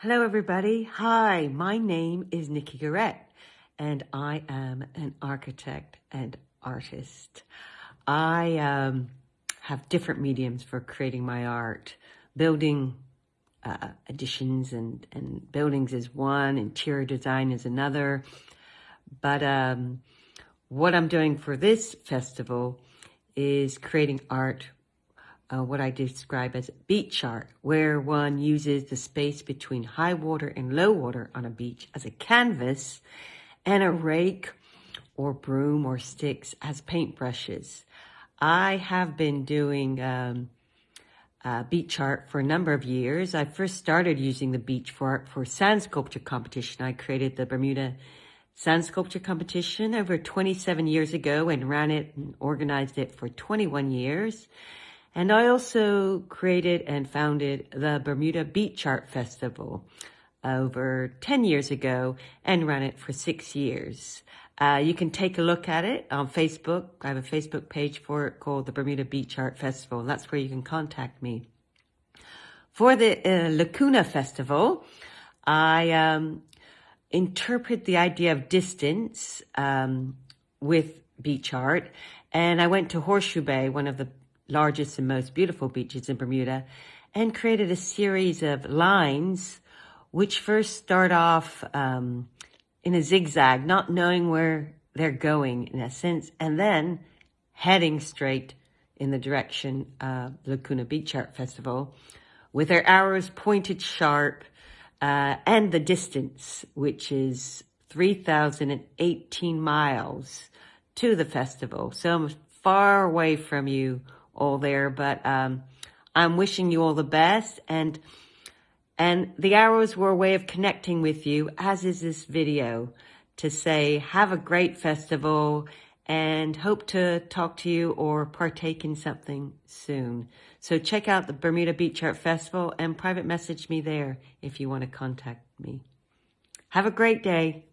Hello, everybody. Hi, my name is Nikki Garrett, and I am an architect and artist. I um, have different mediums for creating my art. Building uh, additions and, and buildings is one, interior design is another. But um, what I'm doing for this festival is creating art uh, what I describe as beach art, where one uses the space between high water and low water on a beach as a canvas and a rake or broom or sticks as paintbrushes. I have been doing um, uh, beach art for a number of years. I first started using the beach for for sand sculpture competition. I created the Bermuda sand sculpture competition over 27 years ago and ran it and organized it for 21 years. And I also created and founded the Bermuda Beach Art Festival over 10 years ago and ran it for six years. Uh, you can take a look at it on Facebook. I have a Facebook page for it called the Bermuda Beach Art Festival. That's where you can contact me. For the uh, Lacuna Festival, I um, interpret the idea of distance um, with beach art. And I went to Horseshoe Bay, one of the largest and most beautiful beaches in Bermuda, and created a series of lines which first start off um, in a zigzag, not knowing where they're going in a sense, and then heading straight in the direction of Lacuna Beach Art Festival with their arrows pointed sharp uh, and the distance, which is 3,018 miles to the festival. So I'm far away from you all there, but um, I'm wishing you all the best. And and the arrows were a way of connecting with you, as is this video, to say, have a great festival and hope to talk to you or partake in something soon. So check out the Bermuda Beach Art Festival and private message me there if you want to contact me. Have a great day.